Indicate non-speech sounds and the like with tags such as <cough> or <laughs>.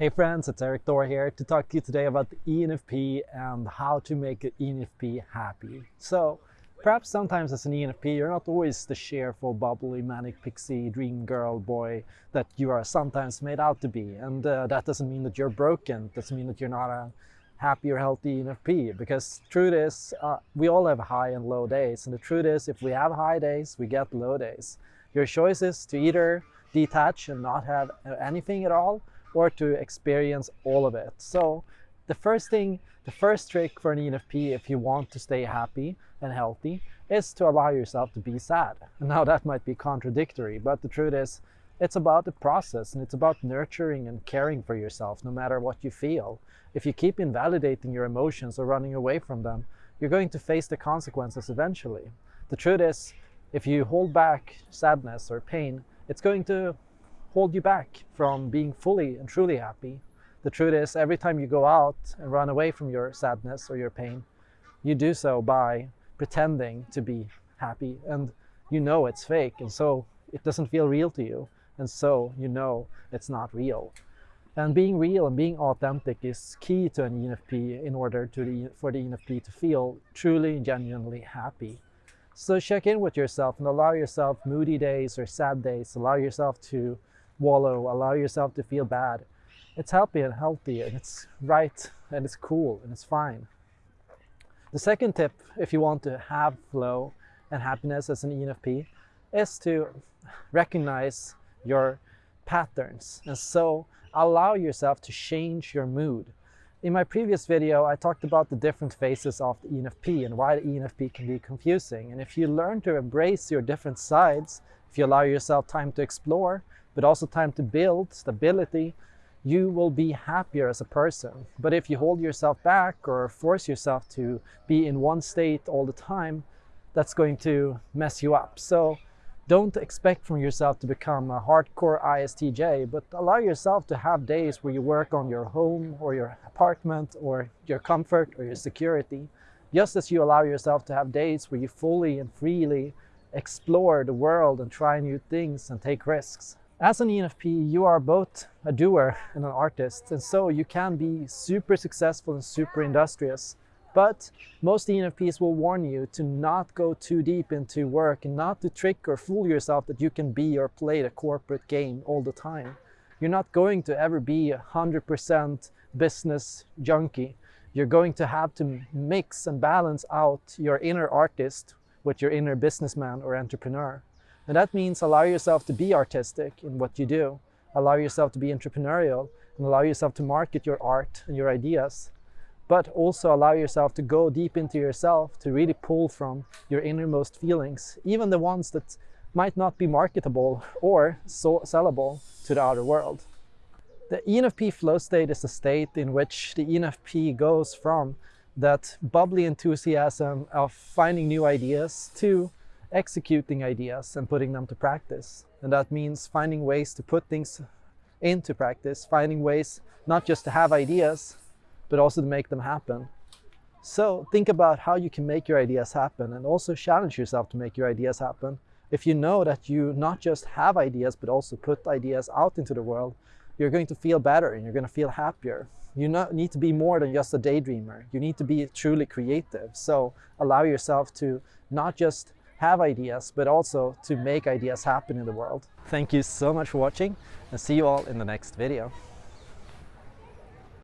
Hey friends, it's Erik Thor here to talk to you today about the ENFP and how to make an ENFP happy. So, perhaps sometimes as an ENFP, you're not always the cheerful, bubbly, manic pixie, dream girl, boy that you are sometimes made out to be. And uh, that doesn't mean that you're broken. It doesn't mean that you're not a happy or healthy ENFP. Because truth is, uh, we all have high and low days. And the truth is, if we have high days, we get low days. Your choice is to either detach and not have anything at all, or to experience all of it. So the first thing, the first trick for an ENFP if you want to stay happy and healthy is to allow yourself to be sad. <laughs> Now that might be contradictory, but the truth is it's about the process and it's about nurturing and caring for yourself no matter what you feel. If you keep invalidating your emotions or running away from them, you're going to face the consequences eventually. The truth is, if you hold back sadness or pain, it's going to hold you back from being fully and truly happy. The truth is, every time you go out and run away from your sadness or your pain, you do so by pretending to be happy and you know it's fake and so it doesn't feel real to you and so you know it's not real. And being real and being authentic is key to an ENFP in order to the, for the ENFP to feel truly, and genuinely happy. So check in with yourself and allow yourself moody days or sad days. Allow yourself to wallow, allow yourself to feel bad. It's happy and healthy and it's right and it's cool and it's fine. The second tip, if you want to have flow and happiness as an ENFP, is to recognize your patterns. And so allow yourself to change your mood. In my previous video, I talked about the different phases of the ENFP and why the ENFP can be confusing. And if you learn to embrace your different sides, if you allow yourself time to explore, but also time to build stability, you will be happier as a person. But if you hold yourself back or force yourself to be in one state all the time, that's going to mess you up. So don't expect from yourself to become a hardcore ISTJ, but allow yourself to have days where you work on your home or your apartment or your comfort or your security, just as you allow yourself to have days where you fully and freely explore the world and try new things and take risks. As an ENFP, you are both a doer and an artist, and so you can be super successful and super industrious. But most ENFPs will warn you to not go too deep into work and not to trick or fool yourself that you can be or play the corporate game all the time. You're not going to ever be a 100% business junkie. You're going to have to mix and balance out your inner artist with your inner businessman or entrepreneur. And that means allow yourself to be artistic in what you do, allow yourself to be entrepreneurial, and allow yourself to market your art and your ideas. But also allow yourself to go deep into yourself, to really pull from your innermost feelings, even the ones that might not be marketable or so sellable to the outer world. The ENFP flow state is a state in which the ENFP goes from that bubbly enthusiasm of finding new ideas to executing ideas and putting them to practice. And that means finding ways to put things into practice, finding ways not just to have ideas, but also to make them happen. So think about how you can make your ideas happen and also challenge yourself to make your ideas happen. If you know that you not just have ideas, but also put ideas out into the world, you're going to feel better and you're going to feel happier. You need to be more than just a daydreamer. You need to be truly creative. So allow yourself to not just have ideas, but also to make ideas happen in the world. Thank you so much for watching and see you all in the next video.